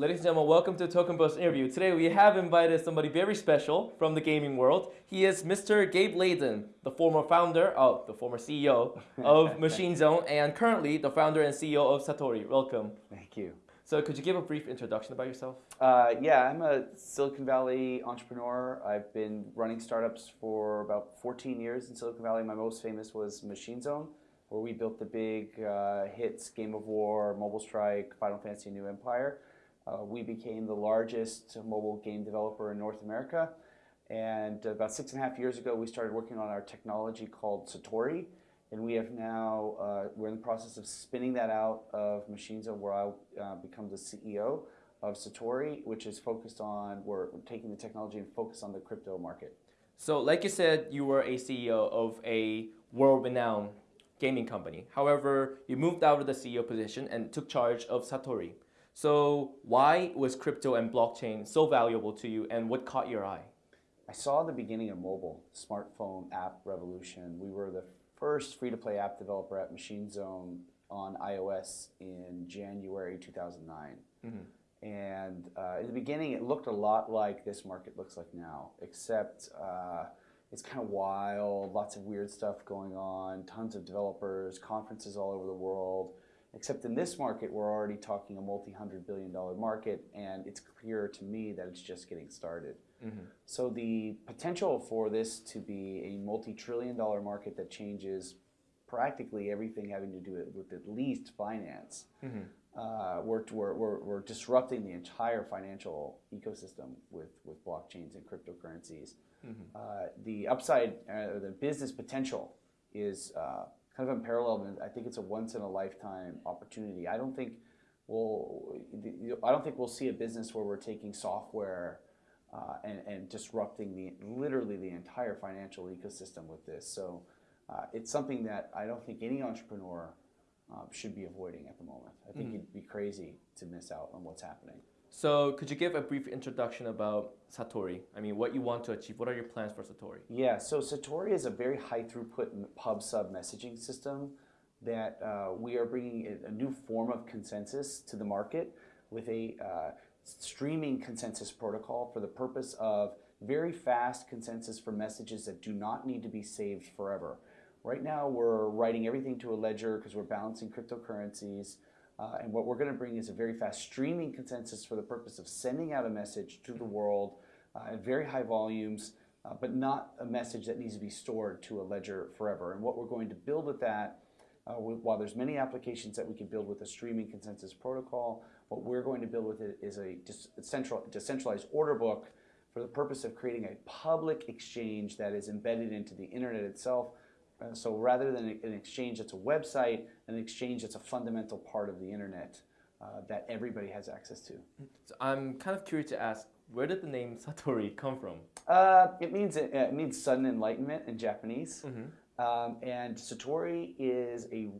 Ladies and gentlemen, welcome to Token Bus interview. Today we have invited somebody very special from the gaming world. He is Mr. Gabe Leydon, the former founder, oh, the former CEO of Machine Zone, and currently the founder and CEO of Satori. Welcome. Thank you. So could you give a brief introduction about yourself? Uh, yeah, I'm a Silicon Valley entrepreneur. I've been running startups for about 14 years in Silicon Valley. My most famous was Machine Zone, where we built the big uh, hits Game of War, Mobile Strike, Final Fantasy New Empire. Uh, we became the largest mobile game developer in North America. And about six and a half years ago, we started working on our technology called Satori. And we have now, uh, we're in the process of spinning that out of Machine Zone, where I'll uh, become the CEO of Satori, which is focused on, we're taking the technology and focus on the crypto market. So like you said, you were a CEO of a world-renowned gaming company. However, you moved out of the CEO position and took charge of Satori. So why was crypto and blockchain so valuable to you and what caught your eye? I saw the beginning of mobile, smartphone app revolution. We were the first free-to-play app developer at Machine Zone on iOS in January 2009. Mm -hmm. And uh, in the beginning, it looked a lot like this market looks like now, except uh, it's kind of wild, lots of weird stuff going on, tons of developers, conferences all over the world. Except in this market, we're already talking a multi-hundred billion dollar market, and it's clear to me that it's just getting started. Mm -hmm. So the potential for this to be a multi-trillion dollar market that changes practically everything having to do with at least finance, mm -hmm. uh, we're, we're, we're, we're, disrupting the entire financial ecosystem with, with blockchains and cryptocurrencies. Mm -hmm. uh, the upside, uh, the business potential is uh, kind of unparalleled, and I think it's a once in a lifetime opportunity. I don't think we'll, I don't think we'll see a business where we're taking software uh, and, and disrupting the literally the entire financial ecosystem with this. So uh, it's something that I don't think any entrepreneur uh, should be avoiding at the moment. I think mm -hmm. you'd be crazy to miss out on what's happening. So could you give a brief introduction about Satori? I mean, what you want to achieve. What are your plans for Satori? Yeah, so Satori is a very high throughput pub sub messaging system that uh, we are bringing a new form of consensus to the market with a uh, streaming consensus protocol for the purpose of very fast consensus for messages that do not need to be saved forever. Right now, we're writing everything to a ledger because we're balancing cryptocurrencies. Uh, and what we're going to bring is a very fast streaming consensus for the purpose of sending out a message to the world uh, at very high volumes, uh, but not a message that needs to be stored to a ledger forever. And what we're going to build with that, uh, while there's many applications that we can build with a streaming consensus protocol, what we're going to build with it is a central, decentralized order book for the purpose of creating a public exchange that is embedded into the internet itself so rather than an exchange that's a website, an exchange that's a fundamental part of the internet uh, that everybody has access to. So I'm kind of curious to ask, where did the name Satori come from? Uh, it means uh, it means sudden enlightenment in Japanese. Mm -hmm. um, and Satori is a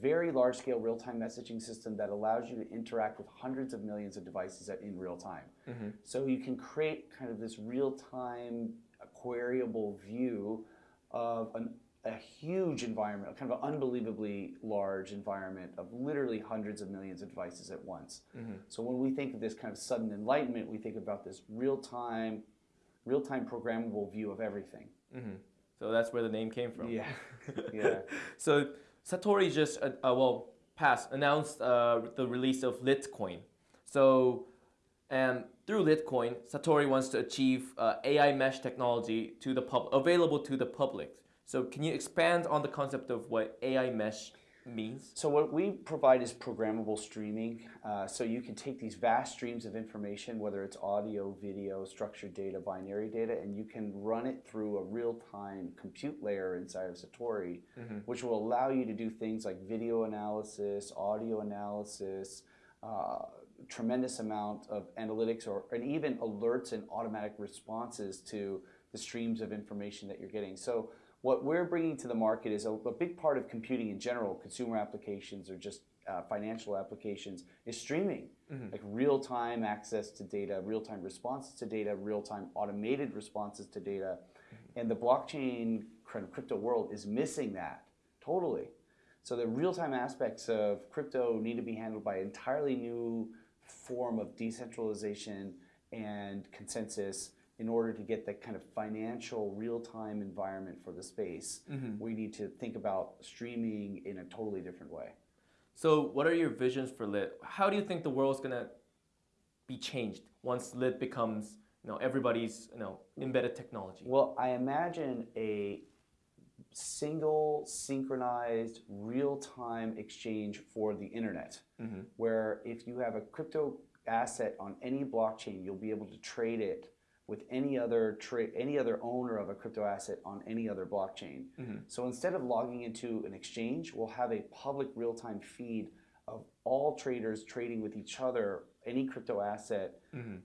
very large-scale real-time messaging system that allows you to interact with hundreds of millions of devices in real time. Mm -hmm. So you can create kind of this real-time, queryable view of an a huge environment, kind of an unbelievably large environment of literally hundreds of millions of devices at once. Mm -hmm. So when we think of this kind of sudden enlightenment, we think about this real-time, real-time programmable view of everything. Mm -hmm. So that's where the name came from. Yeah, yeah. so Satori just, uh, uh, well, past announced uh, the release of Litecoin. So, and through Litecoin, Satori wants to achieve uh, AI mesh technology to the pub available to the public. So can you expand on the concept of what AI mesh means? So what we provide is programmable streaming. Uh, so you can take these vast streams of information, whether it's audio, video, structured data, binary data, and you can run it through a real-time compute layer inside of Satori, mm -hmm. which will allow you to do things like video analysis, audio analysis, uh, tremendous amount of analytics or and even alerts and automatic responses to the streams of information that you're getting. So what we're bringing to the market is a, a big part of computing in general, consumer applications or just uh, financial applications, is streaming. Mm -hmm. Like real-time access to data, real-time responses to data, real-time automated responses to data. Mm -hmm. And the blockchain crypto world is missing that, totally. So the real-time aspects of crypto need to be handled by an entirely new form of decentralization and consensus in order to get that kind of financial real-time environment for the space, mm-hmm. we need to think about streaming in a totally different way. So, what are your visions for Lit? How do you think the world's gonna be changed once Lit becomes, you know, everybody's, you know, embedded technology? Well, I imagine a single, synchronized, real-time exchange for the internet, mm-hmm. where if you have a crypto asset on any blockchain, you'll be able to trade it with any other tra- any other owner of a crypto asset on any other blockchain. Mm-hmm. So instead of logging into an exchange, we'll have a public real-time feed of all traders trading with each other any crypto asset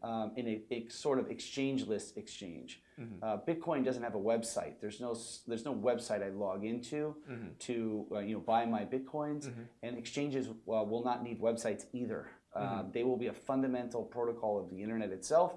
um, in a, a sort of exchange list exchange. Uh, Bitcoin doesn't have a website. There's no there's no website I log into to uh, you know buy my bitcoins, and exchanges uh, will not need websites either. Um, They will be a fundamental protocol of the internet itself,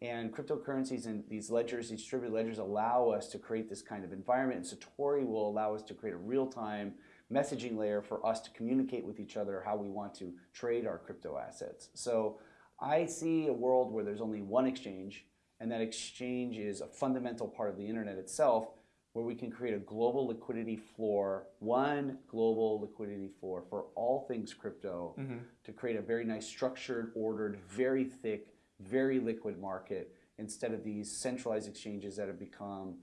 and cryptocurrencies and these ledgers, these distributed ledgers, allow us to create this kind of environment. And Satori will allow us to create a real-time messaging layer for us to communicate with each other how we want to trade our crypto assets. So I see a world where there's only one exchange, and that exchange is a fundamental part of the internet itself, where we can create a global liquidity floor, one global liquidity floor for all things crypto, mm-hmm. to create a very nice structured, ordered, very thick, very liquid market instead of these centralized exchanges that have become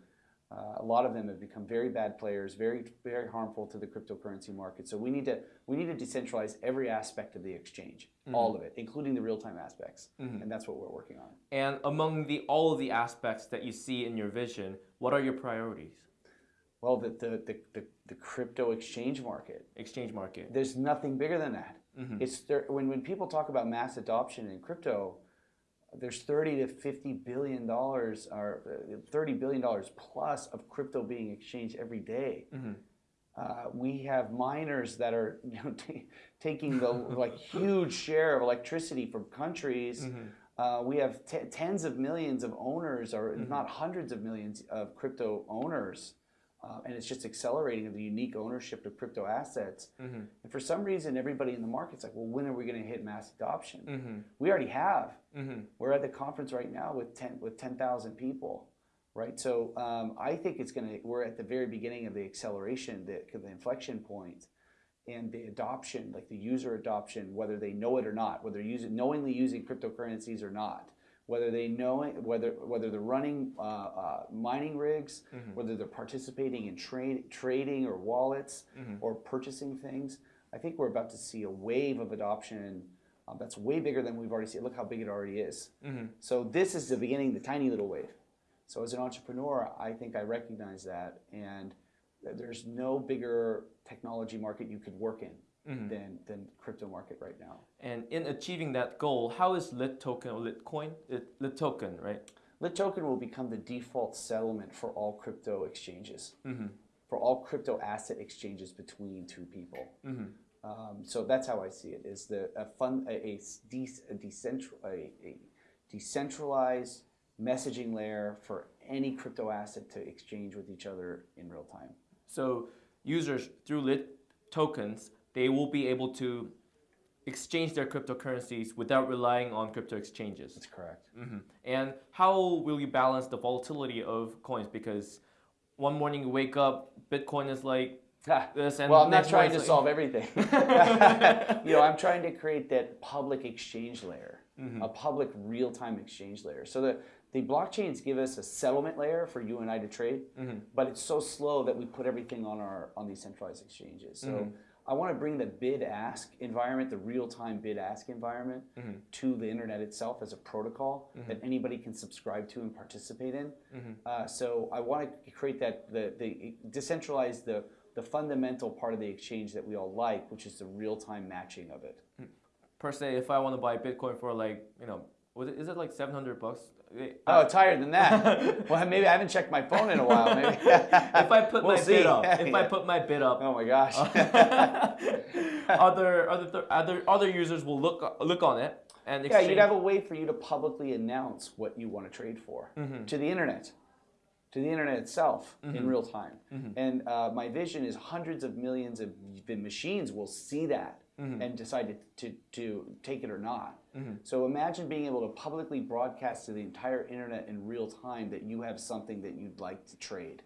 uh, a lot of them have become very bad players, very very harmful to the cryptocurrency market. So we need to we need to decentralize every aspect of the exchange, mm-hmm. all of it, including the real time aspects, mm-hmm. and that's what we're working on. And among the all of the aspects that you see in your vision, what are your priorities? Well, the the the, the, the crypto exchange market, Exchange market. there's nothing bigger than that. Mm-hmm. It's there, when when people talk about mass adoption in crypto, there's 30 to 50 billion dollars or uh, 30 billion dollars plus of crypto being exchanged every day. Uh, we have miners that are you know, ta taking the like huge share of electricity from countries. Uh, we have t- tens of millions of owners, or not hundreds of millions of crypto owners, uh, and it's just accelerating the unique ownership of crypto assets. And for some reason, everybody in the market's like, "Well, when are we going to hit mass adoption?" We already have. We're at the conference right now with ten with ten thousand people, right? So um, I think it's going to. We're at the very beginning of the acceleration, the, the inflection point, and the adoption, like the user adoption, whether they know it or not, whether they're using knowingly using cryptocurrencies or not, whether they know it, whether whether they're running uh, uh, mining rigs, whether they're participating in trade trading or wallets or purchasing things. I think we're about to see a wave of adoption um, that's way bigger than we've already seen. Look how big it already is. So this is the beginning, the tiny little wave. So as an entrepreneur, I think I recognize that, and th- there's no bigger technology market you could work in Mm-hmm. than than crypto market right now. And in achieving that goal, how is Lit token or Litcoin? Uh, Lit, Lit token, right? Lit token will become the default settlement for all crypto exchanges, mm-hmm. for all crypto asset exchanges between two people. Mm-hmm. Um, so that's how I see it: is the a fun a, a, de- a, decentral, a, a decentralized messaging layer for any crypto asset to exchange with each other in real time. So users through Lit tokens, they will be able to exchange their cryptocurrencies without relying on crypto exchanges. That's correct. hmm And how will you balance the volatility of coins? Because one morning you wake up, Bitcoin is like this, and well, I'm not trying to like- solve everything. you know, I'm trying to create that public exchange layer, mm-hmm. a public real-time exchange layer. So that. the blockchains give us a settlement layer for you and I to trade, mm-hmm. but it's so slow that we put everything on our on these centralized exchanges. So mm-hmm. I want to bring the bid-ask environment, the real-time bid-ask environment, mm-hmm. to the internet itself as a protocol mm-hmm. that anybody can subscribe to and participate in. Mm-hmm. Uh, so I want to create that the the decentralize the the fundamental part of the exchange that we all like, which is the real-time matching of it. Hmm. per se, if I want to buy Bitcoin for like, you know, was it, is it like 700 bucks? Oh, it's higher than that. well, maybe I haven't checked my phone in a while. Maybe if I put We'll my see. bid up, if I put my bid up, Oh my gosh. other other other other users will look look on it and yeah, you'd have a way for you to publicly announce what you want to trade for Mm-hmm. to the internet, to the internet itself in real time. Mm-hmm. And uh, my vision is hundreds of millions of machines will see that and decide to, to, to take it or not. So imagine being able to publicly broadcast to the entire internet in real time that you have something that you'd like to trade.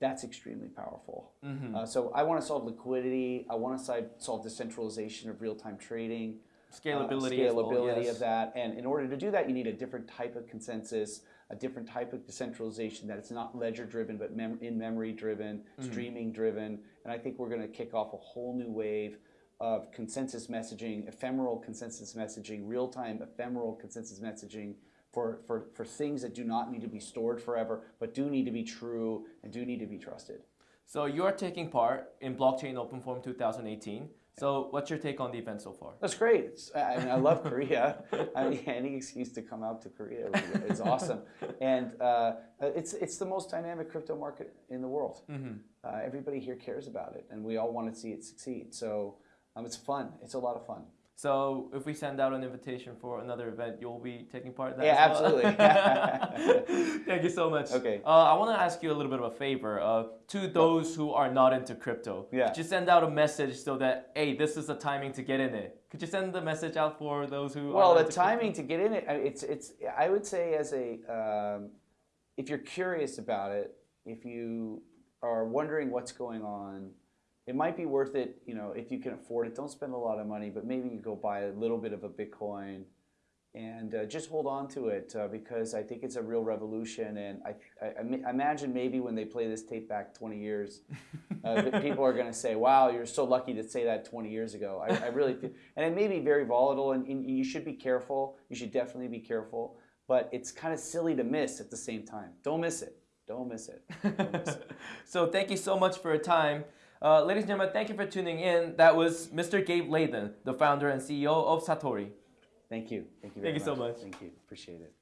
That's extremely powerful. Uh, so I want to solve liquidity. I want to solve, decentralization of real-time trading. uh, Scalability well, yes. of that. And in order to do that, you need a different type of consensus, a different type of decentralization that it's not ledger driven, but mem- in memory driven, Mm-hmm. streaming driven. And I think we're going to kick off a whole new wave of consensus messaging, ephemeral consensus messaging, real time ephemeral consensus messaging. For, for, for things that do not need to be stored forever, but do need to be true and do need to be trusted. So you're taking part in Blockchain Open Forum 2018. So what's your take on the event so far? That's great. It's, I mean, I love Korea. I mean, any excuse to come out to Korea is awesome, and uh, it's it's the most dynamic crypto market in the world. Uh, everybody here cares about it, and we all want to see it succeed. So um, it's fun. It's a lot of fun. So if we send out an invitation for another event, you'll be taking part in that. Yeah, well? absolutely. Thank you so much. Okay. Uh, I want to ask you a little bit of a favor. Uh, to those who are not into crypto, Yeah. could you send out a message so that hey, this is the timing to get in it? Could you send the message out for those who? Well, are the into crypto? timing to get in it, I- it's it's. I would say as a, um, if you're curious about it, if you are wondering what's going on, it might be worth it. You know, if you can afford it, don't spend a lot of money, but maybe you go buy a little bit of a Bitcoin, and uh, just hold on to it uh, because I think it's a real revolution. And I, I, I imagine maybe when they play this tape back 20 years, uh, people are going to say, "Wow, you're so lucky to say that 20 years ago." I, I really feel, and it may be very volatile, and, and you should be careful. You should definitely be careful, but it's kind of silly to miss at the same time. Don't miss it. Don't miss it. Don't miss it. so thank you so much for your time. Uh, ladies and gentlemen, thank you for tuning in. That was Mr. Gabe Leydon, the founder and CEO of Satori. Thank you. Thank you. Thank you so much. Thank you. Appreciate it.